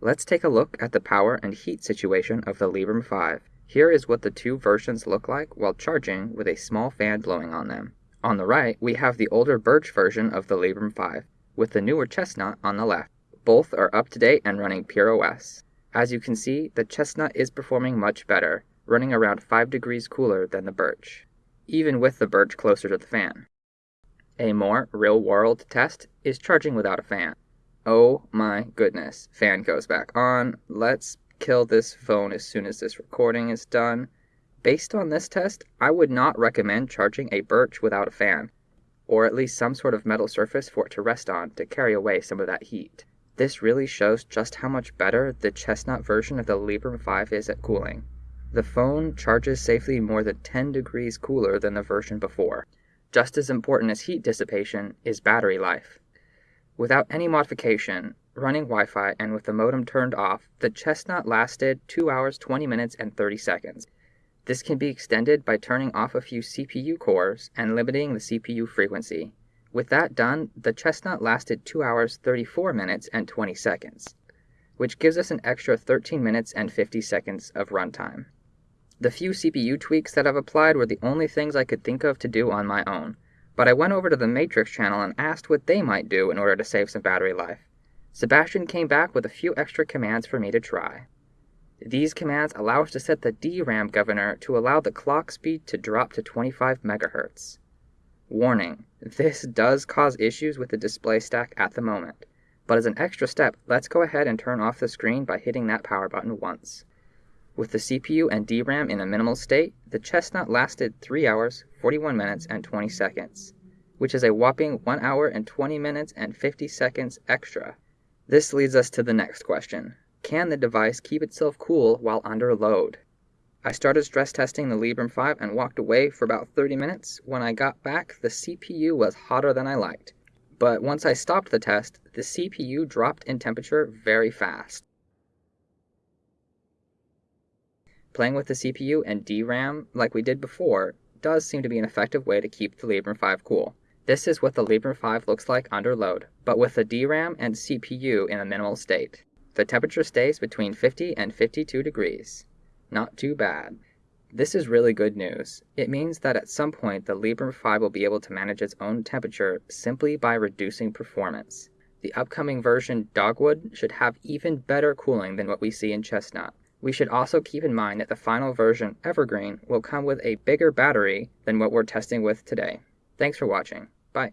Let's take a look at the power and heat situation of the Librem 5. Here is what the two versions look like while charging with a small fan blowing on them. On the right, we have the older Birch version of the Librem 5, with the newer Chestnut on the left. Both are up to date and running Pure OS. As you can see, the Chestnut is performing much better, running around 5 degrees cooler than the Birch, even with the Birch closer to the fan. A more real-world test is charging without a fan. Oh my goodness, fan goes back on. Let's kill this phone as soon as this recording is done. Based on this test, I would not recommend charging a birch without a fan, or at least some sort of metal surface for it to rest on to carry away some of that heat. This really shows just how much better the chestnut version of the Librem 5 is at cooling. The phone charges safely more than 10 degrees cooler than the version before. Just as important as heat dissipation is battery life. Without any modification, running Wi-Fi and with the modem turned off, the Chestnut lasted 2 hours 20 minutes and 30 seconds. This can be extended by turning off a few CPU cores and limiting the CPU frequency. With that done, the Chestnut lasted 2 hours 34 minutes and 20 seconds, which gives us an extra 13 minutes and 50 seconds of runtime. The few CPU tweaks that I've applied were the only things I could think of to do on my own, but I went over to the Matrix channel and asked what they might do in order to save some battery life. Sebastian came back with a few extra commands for me to try. These commands allow us to set the DRAM governor to allow the clock speed to drop to 25 MHz. Warning, this does cause issues with the display stack at the moment, but as an extra step, let's go ahead and turn off the screen by hitting that power button once. With the CPU and DRAM in a minimal state, the Chestnut lasted 3 hours, 41 minutes, and 20 seconds, which is a whopping 1 hour and 20 minutes and 50 seconds extra. This leads us to the next question. Can the device keep itself cool while under load? I started stress testing the Librem 5 and walked away for about 30 minutes. When I got back, the CPU was hotter than I liked. But once I stopped the test, the CPU dropped in temperature very fast. Playing with the CPU and DRAM, like we did before, does seem to be an effective way to keep the Librem 5 cool. This is what the Librem 5 looks like under load, but with the DRAM and CPU in a minimal state. The temperature stays between 50 and 52 degrees. Not too bad. This is really good news. It means that at some point the Librem 5 will be able to manage its own temperature simply by reducing performance. The upcoming version Dogwood should have even better cooling than what we see in Chestnut. We should also keep in mind that the final version, Evergreen, will come with a bigger battery than what we're testing with today. Thanks for watching. Bye.